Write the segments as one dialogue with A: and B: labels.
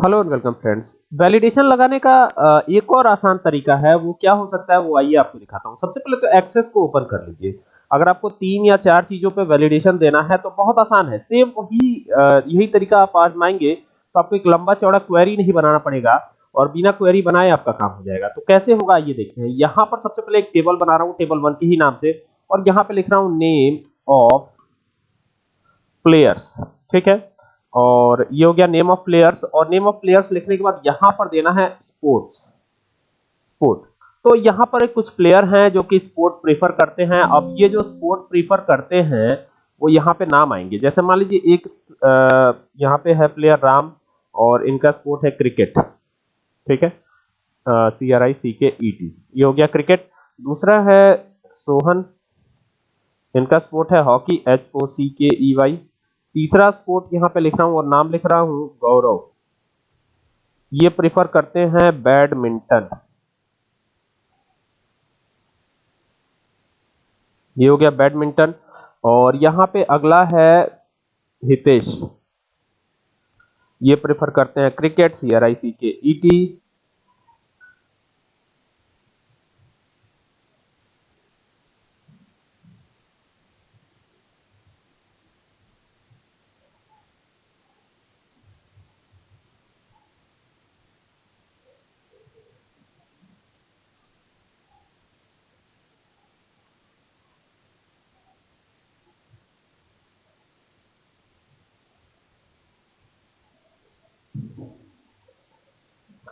A: Hello and welcome friends validation लगाने का एक और आसान तरीका है, वो क्या हो सकता है, वो आइए आपको दिखाता हूँ। सबसे पहले तो एक्सेस को ओपन कर लीजिए। अगर आपको तीन या चार चीज़ों पे वैलिडेशन देना है तो बहुत आसान है। सेम वही यही तरीका आप आजमाएँगे तो आपको एक लंबा चौड़ा क्वेरी नहीं बनाना पड़ेगा, और बिना क्वेरी बनाए आपका काम हो जाएगा। तो कैसे होगा ये देखते हैं। यहाँ पर सबसे पहले एक टेबल बना रहा हूँ टेबल वन के ही नाम से, और यहाँ पे लिख रहा हूँ नेम ऑफ़ प्लेयर्स ठीक है? और ये हो गया नेम ऑफ़ प्लेयर्स और नेम ऑफ़ प्लेयर्स लिखने के बाद यहाँ पर देना है स्पोर्ट्स स्पोर्ट तो यहाँ पर कुछ प्लेयर हैं जो कि स्पोर्ट प्रीफर करते हैं। अब ये जो स्पोर्ट प्रीफर करते हैं, वो यहाँ पे नाम आएँगे। जैसे मान लीजिए एक यहाँ पे है प्लेयर राम और इनका स्पोर्ट है क्रिकेट ठीक है? सी आर आई सी के ई टी ये हो गया क्रिकेट दूसरा है सोहन। इनका स्पोर्ट है हॉकी एच ओ सी के ई वाई तीसरा स्पोर्ट यहाँ पे लिख रहा हूँ और नाम लिख रहा हूँ गौरव। ये प्रेफर करते हैं बैडमिंटन ये हो गया बैडमिंटन और यहाँ पे अगला है हितेश। ये प्रेफर करते हैं क्रिकेट सी आर आई सी के ई टी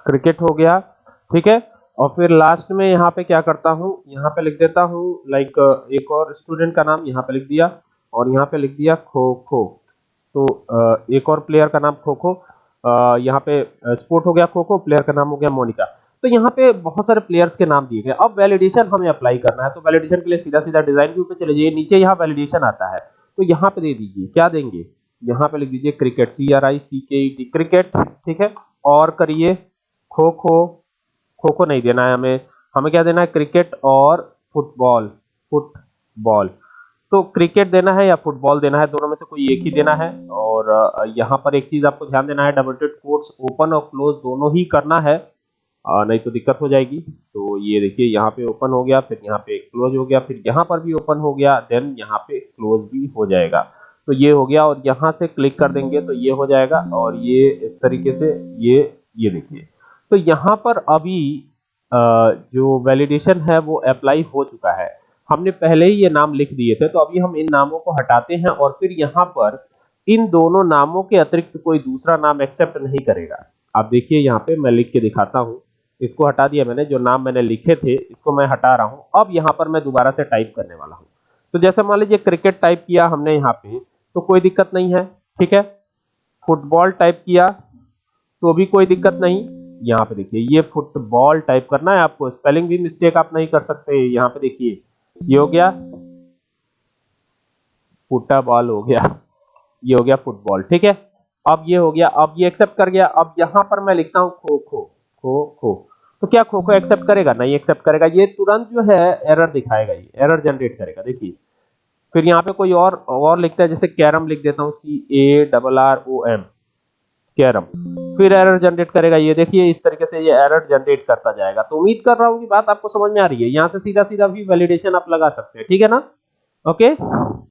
A: क्रिकेट हो गया, ठीक है? और फिर लास्ट में यहाँ पे क्या करता हूँ? यहाँ पे लिख देता हूँ लाइक एक और स्टूडेंट का नाम यहाँ पे लिख दिया और यहाँ पे लिख दिया खो खो तो एक और प्लेयर का नाम खो खो यहाँ पे स्पोर्ट हो गया खो खो प्लेयर का नाम हो गया मोनिका। तो यहाँ पे बहुत सारे प्लेयर्स के नाम दिए गए। अब वैलिडेशन हमें अप्लाई करना है तो वैलिडेशन के लिए सीधा सीधा डिज़ाइन व्यू पे चले जाइए। नीचे यहाँ वैलिडेशन आता है तो यहाँ पे दे दीजिए। क्या देंगे? यहाँ पे लिख दीजिए क्रिकेट सी आर आई सी के ई टी क्रिकेट ठीक है? और करिए खो खो खो खो नहीं देना है हमें। हमें क्या देना है? क्रिकेट और फुटबॉल फुटबॉल। तो क्रिकेट देना है या फुटबॉल देना है? दोनों में से कोई एक ही देना है। और यहाँ पर एक चीज़ आपको ध्यान देना है डबल कोट्स ओपन और क्लोज दोनों ही करना है। अ, नहीं तो दिक्कत हो जाएगी। तो ये देखिए यहाँ पे ओपन हो गया फिर यहाँ पे क्लोज हो गया फिर यहाँ पर भी ओपन हो गया देन यहाँ पे क्लोज भी हो जाएगा। तो ये हो गया और यहाँ से क्लिक कर देंगे तो ये हो जाएगा। और ये इस तरीके से ये ये देखिए। तो यहाँ पर अभी जो वैलिडेशन है वो अप्लाई हो चुका है। हमने पहले ही ये नाम लिख दिए थे तो अभी हम इन नामों को हटाते हैं और फिर यहाँ पर इन दोनों नामों के अतिरिक्त कोई दूसरा नाम एक्सेप्ट नहीं करेगा। आप देखिए यहाँ पे मैं लिख के दिखाता हूँ। इसको हटा दिया मैंने, जो नाम मैंने लिखे थे, इसको मैं हटा रहा हूँ। अब यहाँ पर मैं दोबारा से टाइप करने वाला हूँ। तो जैसे मान लीजिए क्रिकेट टाइप किया हमने यहाँ पे तो कोई दिक्कत नहीं है, ठीक है? फुटबॉल टाइप किया तो भी कोई दिक्कत नहीं। यहाँ पे देखिए, ये फुटबॉल टाइप करना है आपको। स्पेलिंग भी मिस्टेक आप नहीं कर सकते। यहाँ पे देखिए, ये हो गया फुटबॉल, हो गया, ये हो गया फुटबॉल, ठीक है? अब ये हो गया, अब ये एक्सेप्ट कर गया। अब यहाँ पर मैं लिखता हूँ खो खो खो खो। तो क्या खो खो एक्सेप्ट करेगा? नहीं एक्सेप्ट करेगा। ये तुरंत जो है एरर दिखाएगा ये एरर जनरेट करेगा। देखिए, फिर यहाँ पे कोई और और लिखता है, जैसे कैरम लिख देता हूँ C A double R O M carrom फिर एरर जनरेट करेगा। ये देखिए, इस तरीके से ये एरर जनरेट करता जाएगा। तो उम्मीद कर रहा हूँ कि बात आपको समझ में आ रही है। यहाँ से सीधा सीधा भी वैलिडेशन आप लगा सकते हैं। ठीक है ना? ओके